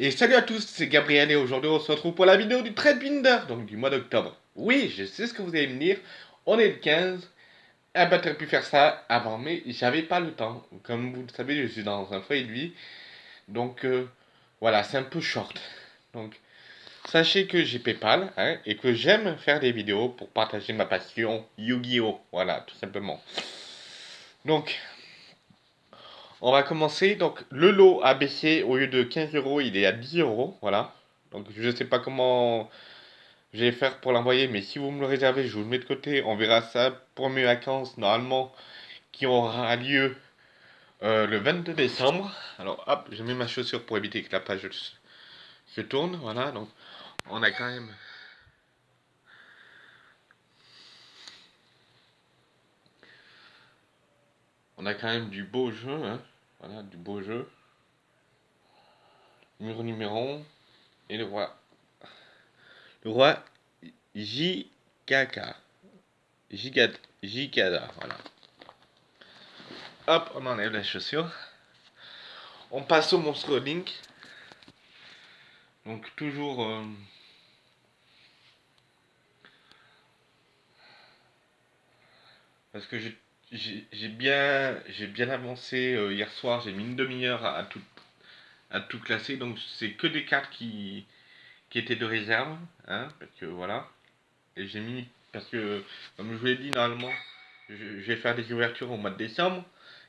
Et salut à tous, c'est Gabriel et aujourd'hui on se retrouve pour la vidéo du Trade Binder, donc du mois d'octobre. Oui, je sais ce que vous allez me dire, on est le 15, eh ben t'aurais pu faire ça avant, mais j'avais pas le temps. Comme vous le savez, je suis dans un foyer de vie, donc euh, voilà, c'est un peu short. Donc sachez que j'ai Paypal hein, et que j'aime faire des vidéos pour partager ma passion Yu-Gi-Oh! Voilà, tout simplement. Donc, on va commencer. Donc, le lot a baissé au lieu de 15 euros, il est à 10 euros. Voilà. Donc, je ne sais pas comment je vais faire pour l'envoyer, mais si vous me le réservez, je vous le mets de côté. On verra ça pour mes vacances, normalement, qui aura lieu euh, le 22 décembre. Alors, hop, je mets ma chaussure pour éviter que la page se tourne. Voilà. Donc, on a quand même. On a quand même du beau jeu, hein. Voilà, du beau jeu. Mur numéro et le roi. Le roi JKK. Jikada, voilà. Hop, on enlève la chaussure. On passe au monstre Link. Donc toujours... Euh, parce que j'ai j'ai bien, j'ai bien avancé euh, hier soir. J'ai mis une demi-heure à, tout, à tout classer. Donc c'est que des cartes qui, qui étaient de réserve. Hein, parce que voilà. Et j'ai mis, parce que comme je vous l'ai dit, normalement, je, vais faire des ouvertures au mois de décembre.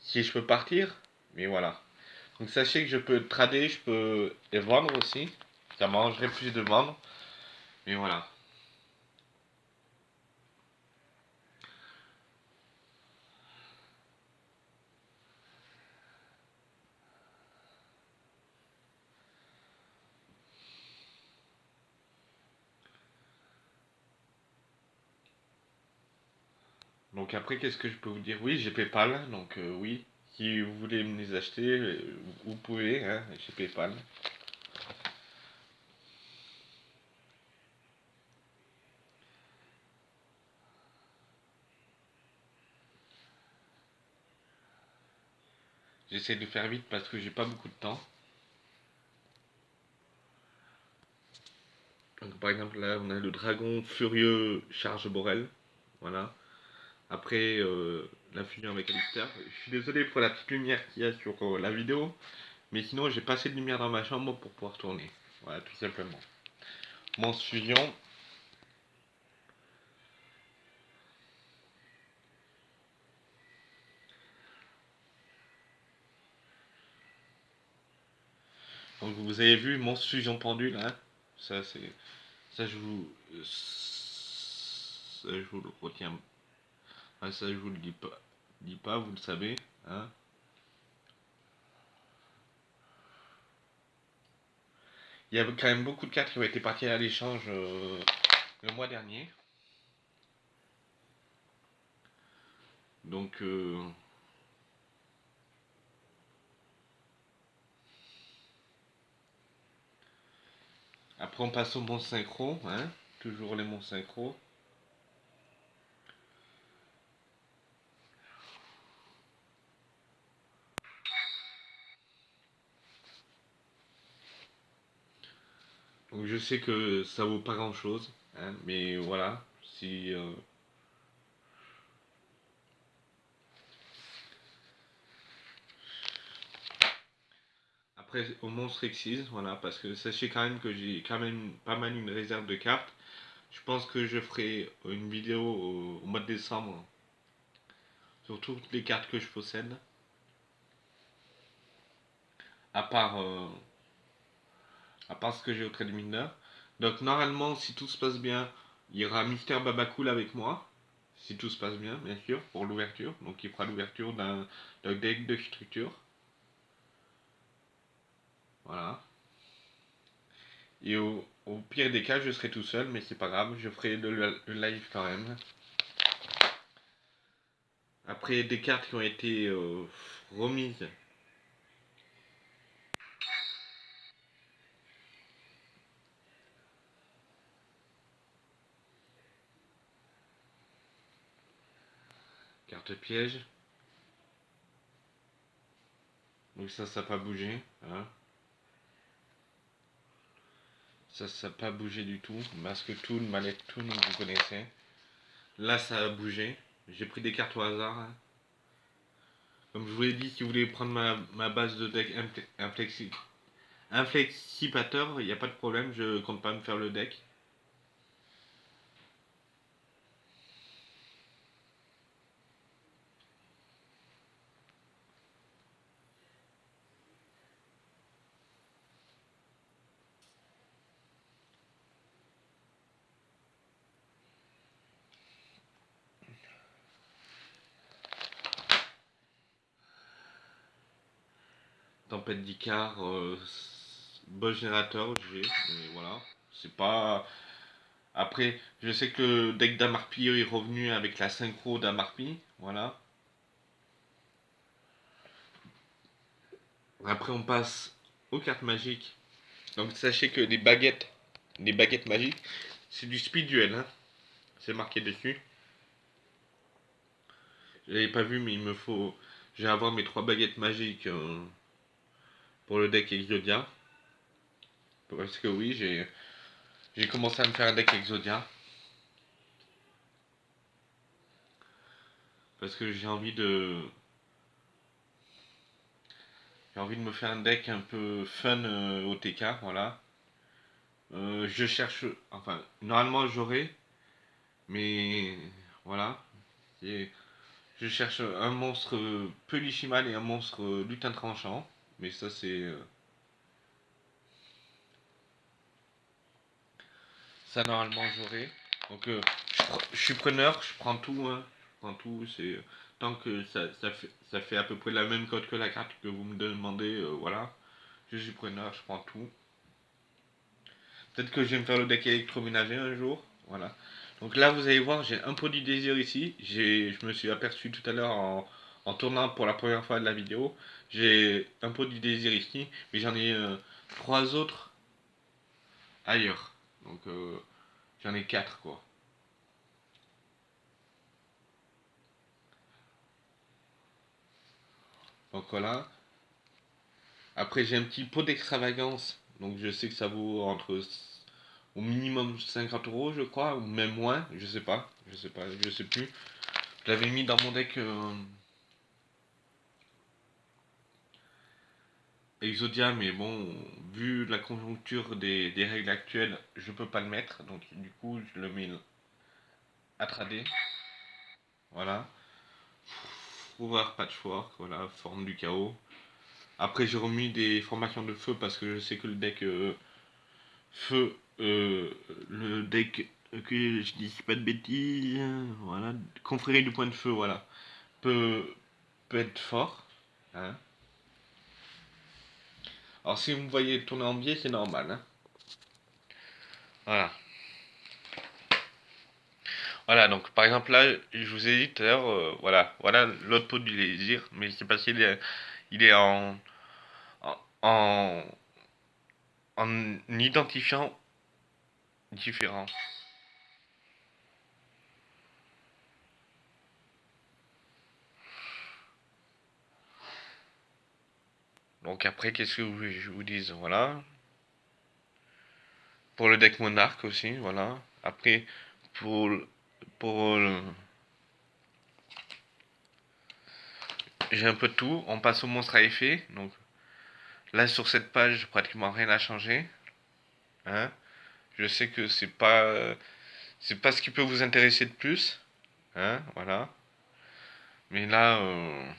Si je peux partir. Mais voilà. Donc sachez que je peux trader, je peux les vendre aussi. Ça m'arrangerait plus de vendre. Mais voilà. Donc après, qu'est-ce que je peux vous dire? Oui, j'ai Paypal, donc euh, oui, si vous voulez me les acheter, euh, vous pouvez, hein, j'ai Paypal. J'essaie de faire vite parce que j'ai pas beaucoup de temps. Donc, par exemple, là, on a le dragon furieux charge Borel. Voilà. Après euh, la fusion avec Alistair. Je suis désolé pour la petite lumière qu'il y a sur euh, la vidéo. Mais sinon, j'ai pas assez de lumière dans ma chambre pour pouvoir tourner. Voilà, tout simplement. Mon fusion. Donc vous avez vu mon fusion pendule, hein ça c'est, ça je vous, ça je vous le retiens ah, ça, je vous le dis pas, dis pas vous le savez. Hein Il y a quand même beaucoup de cartes qui ont été parties à l'échange euh, le mois dernier. Donc... Euh, après on passe au bon synchro, hein toujours les bons synchro. Donc je sais que ça vaut pas grand chose, hein, mais voilà, si... Euh, après au monstre Exis, voilà, parce que sachez quand même que j'ai quand même pas mal une réserve de cartes. Je pense que je ferai une vidéo au, mois de décembre sur toutes les cartes que je possède. À part... Euh, à part ce que j'ai au trade mineur. Donc normalement, si tout se passe bien, il y aura Mister Babacool avec moi. Si tout se passe bien, bien sûr, pour l'ouverture. Donc il fera l'ouverture d'un deck de structure. Voilà. Et au, pire des cas, je serai tout seul, mais c'est pas grave, je ferai le, live quand même. Après des cartes qui ont été euh, remises Carte piège. Donc ça, ça n'a pas bougé. Hein. Ça, ça n'a pas bougé du tout. Masque tout, manette tout, vous connaissez. Là, ça a bougé. J'ai pris des cartes au hasard. Hein. Comme je vous l'ai dit, si vous voulez prendre ma, base de deck inflexipateur, il n'y a pas de problème, je compte pas me faire le deck. Tempête d'Icar, euh, bon générateur, j'ai, voilà, c'est pas... Après, je sais que le deck d'Amarpi est revenu avec la synchro d'Amarpi, voilà. Après, on passe aux cartes magiques. Donc, sachez que les baguettes, les baguettes magiques, c'est du speed duel, hein. C'est marqué dessus. Je l'avais pas vu, mais il me faut... Je vais avoir mes trois baguettes magiques... Euh, pour le deck Exodia. Parce que oui, j'ai j'ai commencé à me faire un deck Exodia. Parce que j'ai envie de... J'ai envie de me faire un deck un peu fun euh, au TK, voilà. Euh, je cherche... Enfin, normalement j'aurai. Mais... Voilà. Je cherche un monstre Pelishimal et un monstre lutin tranchant. Mais ça, c'est... Euh, ça, normalement, j'aurai. Donc, euh, je, suis preneur, je prends tout. Hein. Je prends tout. C'est... Tant que ça, ça, fait, ça fait à peu près la même code que la carte que vous me demandez, euh, voilà. Je suis preneur, je prends tout. Peut-être que je vais me faire le deck électroménager un jour. Voilà. Donc là, vous allez voir, j'ai un produit désir ici. Je me suis aperçu tout à l'heure en, en tournant pour la première fois de la vidéo. J'ai un peu du désir ici, mais j'en ai euh, trois autres ailleurs. Donc euh, j'en ai quatre quoi. Donc voilà. Après j'ai un petit pot d'extravagance. Donc je sais que ça vaut entre au minimum 50 euros je crois, ou même moins, je sais pas, je sais pas, je sais plus. Je l'avais mis dans mon deck euh, Exodia, mais bon, vu la conjoncture des, règles actuelles, je peux pas le mettre, donc du coup je le mets à trader. Voilà. Pouvoir patchwork, voilà, forme du chaos. Après j'ai remis des formations de feu parce que je sais que le deck euh, feu, euh, le deck que je dis pas de bêtises, voilà, confrérie du point de feu, voilà, peut, peut être fort. Hein. Alors si vous me voyez tourner en biais, c'est normal. Hein. voilà. Voilà, donc par exemple là, je vous ai dit tout à l'heure, euh, voilà, voilà l'autre pot du désir, mais c'est parce qu'il est, il est en, en, en identifiant différent. Donc après, qu'est-ce que je vous dis Voilà. Pour le deck monarque aussi, voilà. Après, pour, pour j'ai un peu tout. On passe au monstre à effet. Donc là sur cette page, pratiquement rien n'a changé. Hein je sais que c'est pas c'est pas ce qui peut vous intéresser de plus. Hein voilà. Mais là, euh,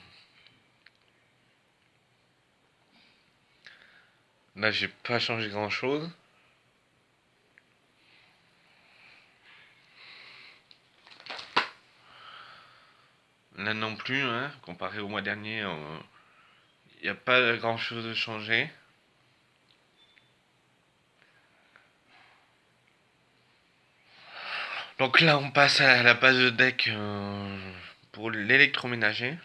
Là, j'ai pas changé grand chose. Là non plus, hein, comparé au mois dernier, il n'y a pas grand chose de changé. Donc là, on passe à la base de deck euh, pour l'électroménager.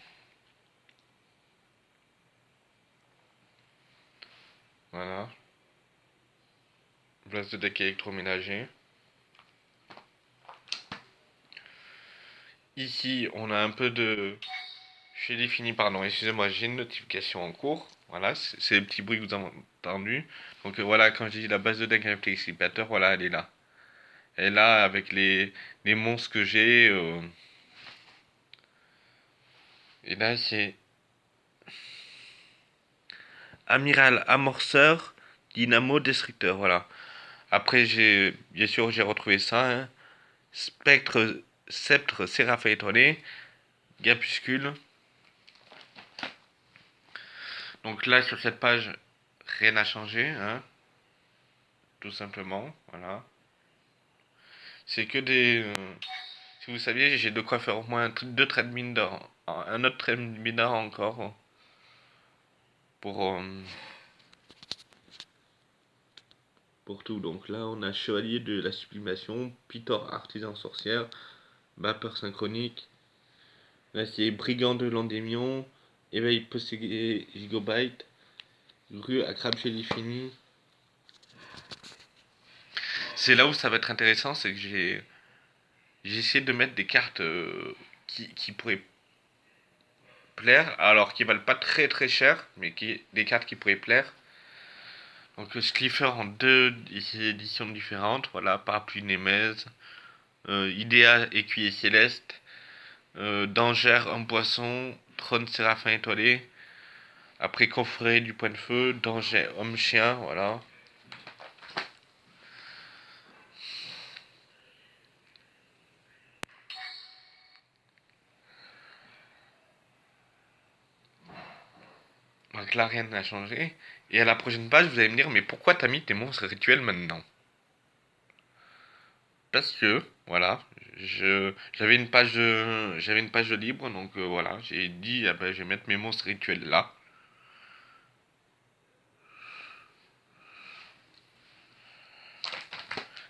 Voilà. Place de deck électroménager. Ici, on a un peu de... J'ai défini, pardon, excusez-moi, j'ai une notification en cours. Voilà, c'est les petits bruits que vous avez entendus. Donc euh, voilà, quand je dis la base de deck avec l'excitateur, voilà, elle est là. Elle est là avec les, les monstres que j'ai. Euh. Et là, c'est Amiral Amorceur, Dynamo Destructeur, voilà. Après, j'ai bien sûr, j'ai retrouvé ça. Hein. Spectre, Sceptre, Séraphin étoilé, Gapuscule. Donc là, sur cette page, rien n'a changé, hein. Tout simplement, voilà. C'est que des... Euh, si vous saviez, j'ai de quoi faire au moins deux d'or. Un autre trait de mine d'or encore. Pour... Euh, pour tout. Donc là, on a Chevalier de la Sublimation, Pitor Artisan Sorcière, Vapeur Synchronique. Là, c'est Brigand de l'Endémion, Éveil possédé Gigabyte, Rue à Crab Fini. C'est là où ça va être intéressant, c'est que j'ai j'ai essayé de mettre des cartes euh, qui, qui, pourraient alors qui valent pas très très cher, mais des cartes qui pourraient plaire. Donc Slifer en deux éditions différentes, voilà, Parapluie Nemez, euh, Idéa Écuyer Céleste, euh, Danger en poisson, Trône Séraphin étoilé, après Coffret du Point de Feu, Danger Homme Chien, voilà. Donc là, rien n'a changé. Et à la prochaine page, vous allez me dire, mais pourquoi t'as mis tes monstres rituels maintenant? Parce que, voilà, j'avais une page j'avais une page libre, donc euh, voilà, j'ai dit, ah ben, je vais mettre mes monstres rituels là.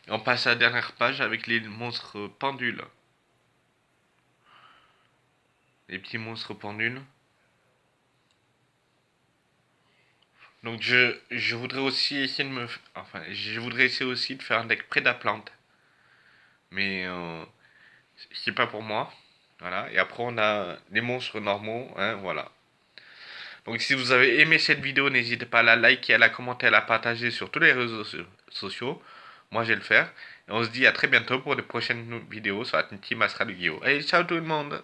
Et on passe à la dernière page avec les monstres pendules. Les petits monstres pendules. Donc je, je voudrais aussi essayer de me... Enfin, je voudrais essayer aussi de faire un deck plante Mais euh, c'est pas pour moi. Voilà. Et après on a les monstres normaux. Hein, voilà. Donc si vous avez aimé cette vidéo, n'hésitez pas à la liker, à la commenter, à la partager sur tous les réseaux sociaux. Moi je vais le faire. Et on se dit à très bientôt pour de prochaines vidéos sur la Team Astral Guillaume. Allez, ciao tout le monde